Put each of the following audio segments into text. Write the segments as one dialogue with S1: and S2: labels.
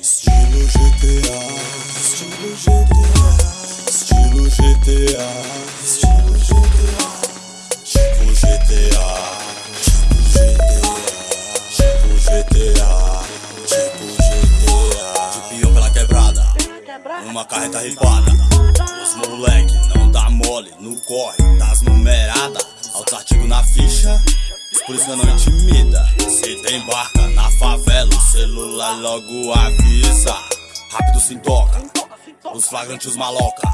S1: Estilo GTA, estilo GTA, estilo GTA, estilo GTA, tipo GTA, tipo GTA, tipo GTA, tipo GTA. De peão pela quebrada, uma carreta ripada. Os moleque não dá mole no corre. Das numeradas. Altos artigos na ficha, os polícia não intimida. Se tem barca na favela, o celular logo avisa. Rápido se toca, os flagrantes os maloca.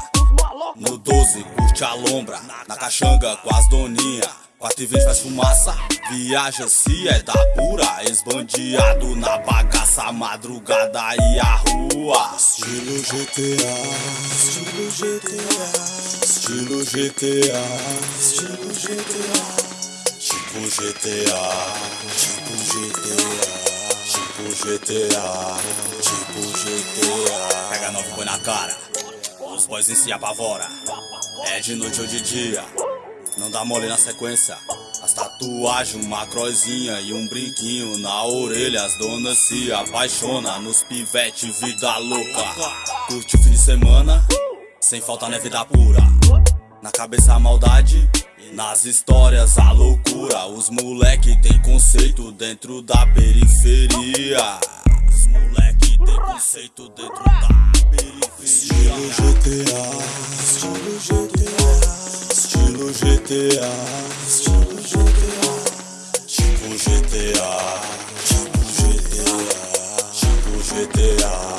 S1: No 12, curte a lombra, na caxanga com as doninha. 4 e 20 faz fumaça, viaja se é da pura. Esbandeado na bagaça, madrugada e a rua. Estilo GTA, estilo GTA, estilo GTA, estilo GTA, tipo GTA, tipo GTA, tipo GTA. Pega nove põe na cara, os boys em si apavora. É de noite ou de dia, não dá mole na sequência. As tatuagens, uma crozinha e um brinquinho na orelha. As donas se apaixona nos pivete, vida louca. Curte o fim de semana, sem falta na vida pura. Na cabeça a maldade, nas histórias a loucura. Os moleque tem conceito dentro da periferia. Os moleque tem conceito dentro da periferia. Estilo GTA, estilo GTA, estilo GTA, estilo GTA. Tipo GTA, tipo GTA, tipo GTA,